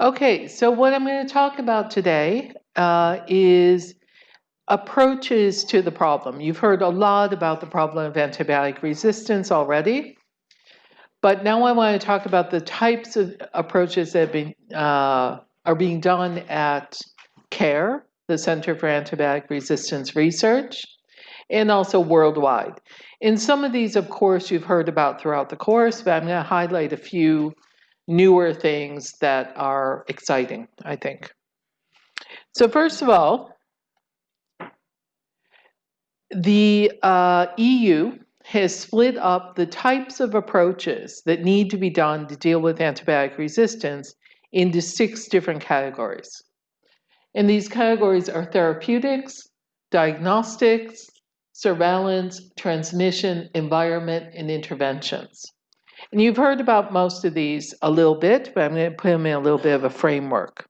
Okay, so what I'm going to talk about today uh, is approaches to the problem. You've heard a lot about the problem of antibiotic resistance already, but now I want to talk about the types of approaches that been, uh, are being done at CARE, the Center for Antibiotic Resistance Research, and also worldwide. In some of these, of course, you've heard about throughout the course, but I'm going to highlight a few newer things that are exciting, I think. So first of all, the uh, EU has split up the types of approaches that need to be done to deal with antibiotic resistance into six different categories. And these categories are therapeutics, diagnostics, surveillance, transmission, environment, and interventions. And you've heard about most of these a little bit, but I'm going to put them in a little bit of a framework.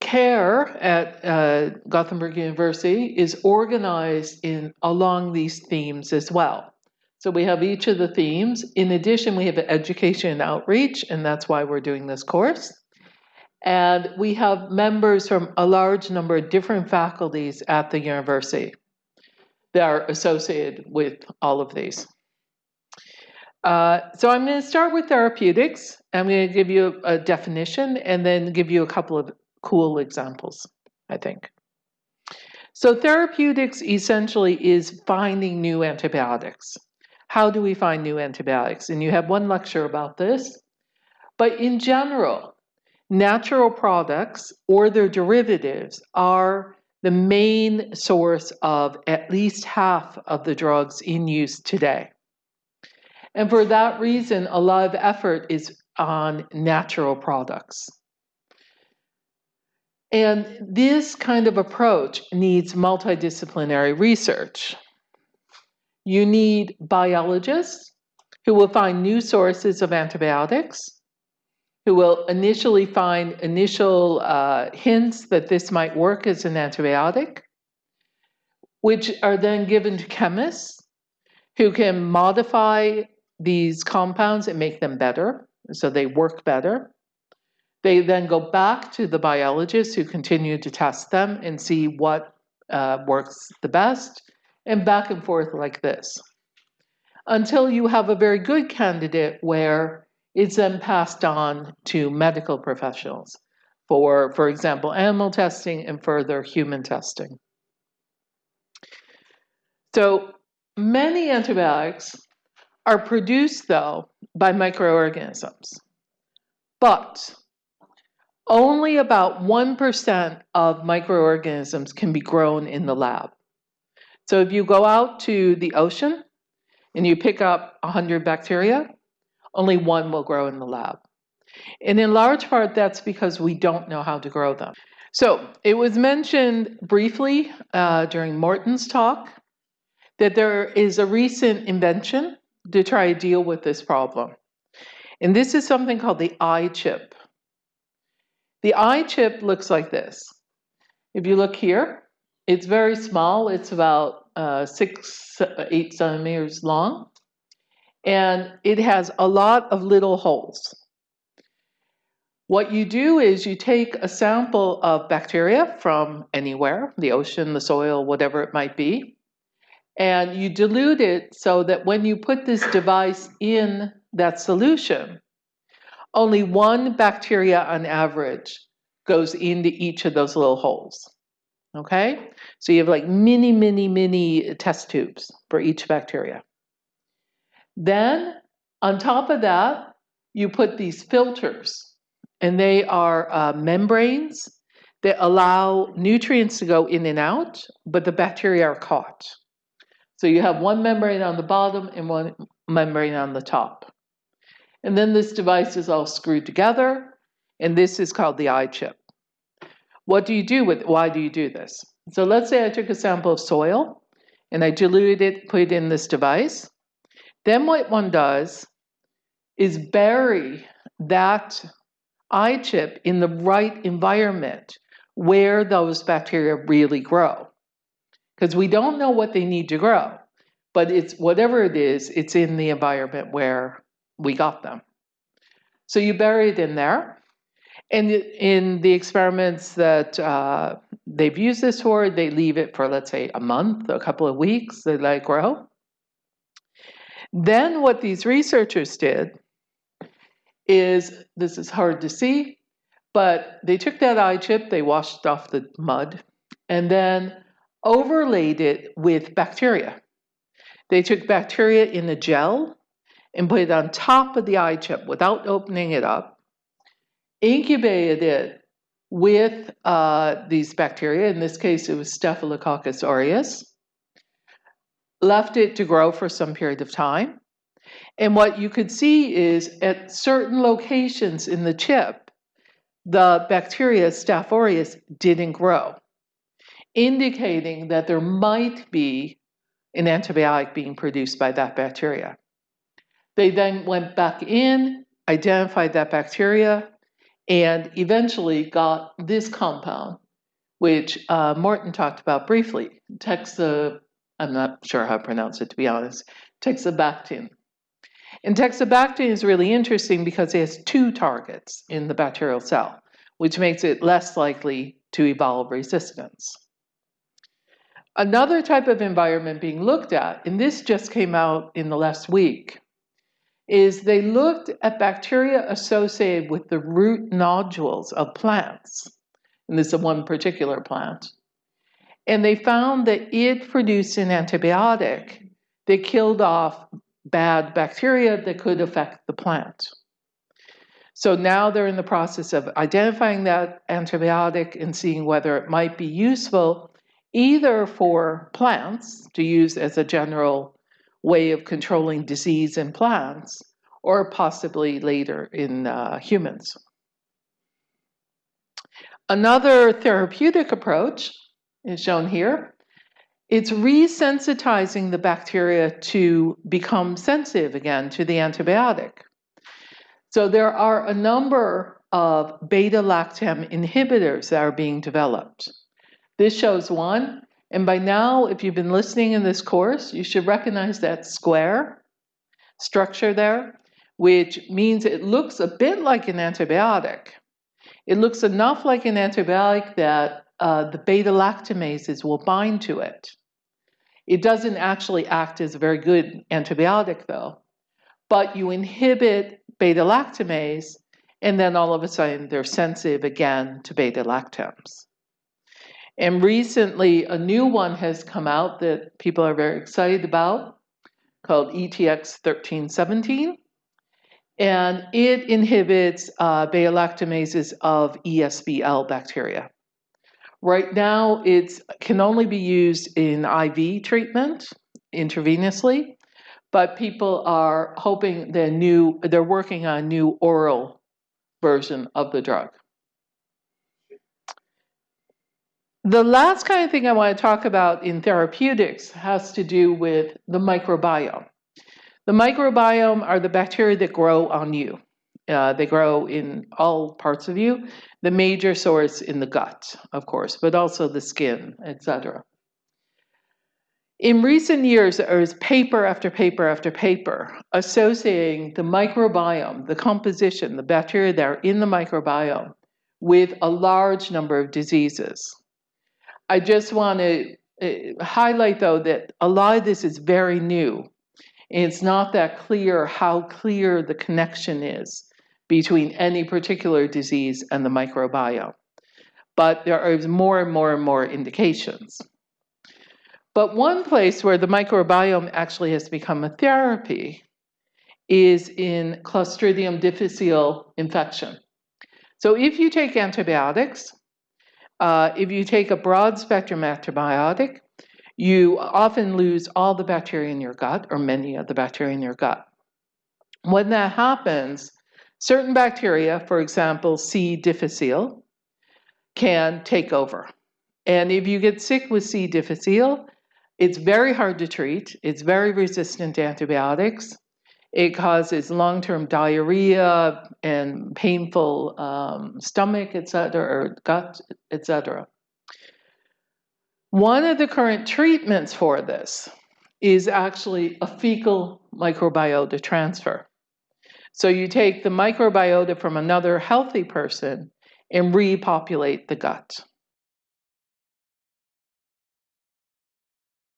CARE at uh, Gothenburg University is organized in along these themes as well. So we have each of the themes. In addition, we have education and outreach, and that's why we're doing this course. And we have members from a large number of different faculties at the university that are associated with all of these. Uh, so I'm going to start with therapeutics. I'm going to give you a, a definition and then give you a couple of cool examples, I think. So therapeutics essentially is finding new antibiotics. How do we find new antibiotics? And you have one lecture about this. But in general, natural products or their derivatives are the main source of at least half of the drugs in use today. And for that reason, a lot of effort is on natural products. And this kind of approach needs multidisciplinary research. You need biologists who will find new sources of antibiotics, who will initially find initial uh, hints that this might work as an antibiotic, which are then given to chemists who can modify these compounds and make them better, so they work better. They then go back to the biologists who continue to test them and see what uh, works the best, and back and forth like this. Until you have a very good candidate where it's then passed on to medical professionals for, for example, animal testing and further human testing. So many antibiotics are produced, though, by microorganisms. But only about 1% of microorganisms can be grown in the lab. So if you go out to the ocean and you pick up 100 bacteria, only one will grow in the lab. And in large part, that's because we don't know how to grow them. So it was mentioned briefly uh, during Morten's talk that there is a recent invention to try to deal with this problem. And this is something called the iChip. The iChip looks like this. If you look here, it's very small. It's about uh, six, eight centimeters long. And it has a lot of little holes. What you do is you take a sample of bacteria from anywhere, the ocean, the soil, whatever it might be, and you dilute it so that when you put this device in that solution, only one bacteria on average goes into each of those little holes. Okay? So you have like mini, mini, mini test tubes for each bacteria. Then, on top of that, you put these filters, and they are uh, membranes that allow nutrients to go in and out, but the bacteria are caught. So you have one membrane on the bottom and one membrane on the top. And then this device is all screwed together, and this is called the iChip. What do you do with, why do you do this? So let's say I took a sample of soil, and I diluted it, put it in this device. Then what one does is bury that iChip in the right environment where those bacteria really grow because we don't know what they need to grow. But it's whatever it is, it's in the environment where we got them. So you bury it in there. And in the experiments that uh, they've used this for, they leave it for, let's say, a month, a couple of weeks, they let it grow. Then what these researchers did is, this is hard to see, but they took that iChip, they washed off the mud, and then overlaid it with bacteria. They took bacteria in a gel and put it on top of the iChip without opening it up, incubated it with uh, these bacteria. In this case, it was Staphylococcus aureus. Left it to grow for some period of time. And what you could see is at certain locations in the chip, the bacteria Staph aureus didn't grow, indicating that there might be an antibiotic being produced by that bacteria. They then went back in, identified that bacteria, and eventually got this compound, which uh, Morten talked about briefly. Texa, I'm not sure how to pronounce it to be honest, teixobactin. And teixobactin is really interesting because it has two targets in the bacterial cell, which makes it less likely to evolve resistance. Another type of environment being looked at, and this just came out in the last week, is they looked at bacteria associated with the root nodules of plants. And this is one particular plant. And they found that it produced an antibiotic that killed off bad bacteria that could affect the plant. So now they're in the process of identifying that antibiotic and seeing whether it might be useful either for plants to use as a general way of controlling disease in plants or possibly later in uh, humans. Another therapeutic approach is shown here. It's resensitizing the bacteria to become sensitive again to the antibiotic. So there are a number of beta-lactam inhibitors that are being developed. This shows one, and by now, if you've been listening in this course, you should recognize that square structure there, which means it looks a bit like an antibiotic. It looks enough like an antibiotic that uh, the beta-lactamases will bind to it. It doesn't actually act as a very good antibiotic though, but you inhibit beta-lactamase and then all of a sudden they're sensitive again to beta-lactams. And recently, a new one has come out that people are very excited about called ETX 1317. And it inhibits uh, beta-lactamases of ESBL bacteria. Right now, it can only be used in IV treatment intravenously, but people are hoping the new, they're working on a new oral version of the drug. The last kind of thing I want to talk about in therapeutics has to do with the microbiome. The microbiome are the bacteria that grow on you. Uh, they grow in all parts of you. The major source in the gut, of course, but also the skin, etc. In recent years, there is paper after paper after paper associating the microbiome, the composition, the bacteria that are in the microbiome, with a large number of diseases. I just want to uh, highlight, though, that a lot of this is very new. It's not that clear how clear the connection is between any particular disease and the microbiome. But there are more and more and more indications. But one place where the microbiome actually has become a therapy is in Clostridium difficile infection. So if you take antibiotics, uh, if you take a broad spectrum antibiotic, you often lose all the bacteria in your gut or many of the bacteria in your gut. When that happens, certain bacteria, for example, C. difficile, can take over. And if you get sick with C. difficile, it's very hard to treat. It's very resistant to antibiotics. It causes long-term diarrhea and painful um, stomach, etc., or gut, etc. One of the current treatments for this is actually a fecal microbiota transfer. So you take the microbiota from another healthy person and repopulate the gut.